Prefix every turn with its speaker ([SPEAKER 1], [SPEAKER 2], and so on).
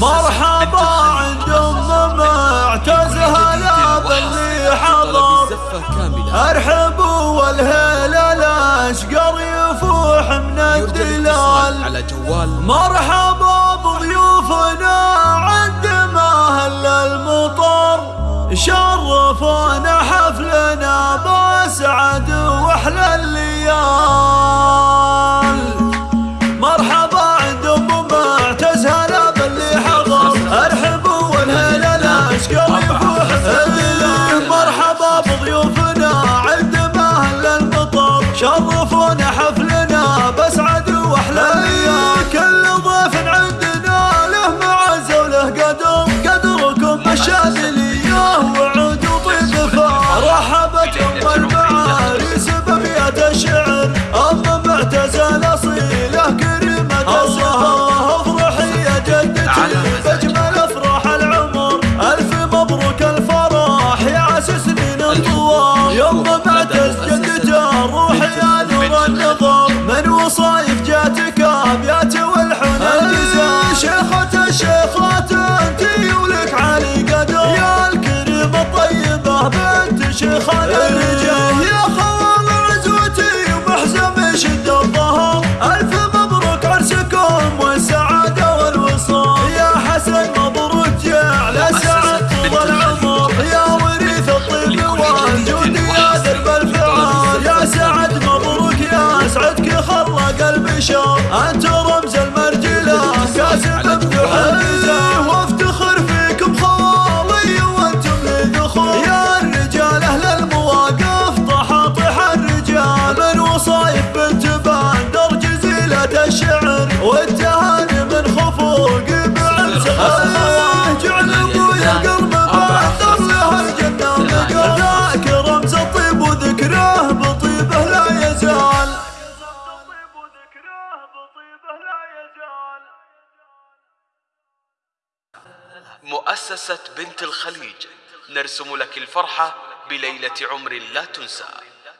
[SPEAKER 1] مرحبا عند ام معتز هلا باللي حضر ارحبوا والهيل الاشقر يفوح من الدلال على جوال مرحبا بضيوفنا عند ما هل المطر شرفونا حفلنا باسعد واحلى شرفونا حفلنا من وصايف جاتك البشر انت رمز المرجلة. كاسب مفتوح الميزان وافتخر فيكم خوالي وأنتم للدخول. يا الرجال أهل المواقف طحاطح الرجال. من وصايف بنت بندر جزيلة الشعر. والتهاني من خفوق بعز الله جعل ابويا قلب بندر له الجنة. ذاك رمز الطيب وذكره بطيبه لا يزال.
[SPEAKER 2] مؤسسة بنت الخليج. نرسم لك الفرحة بليلة عمر لا تنسى.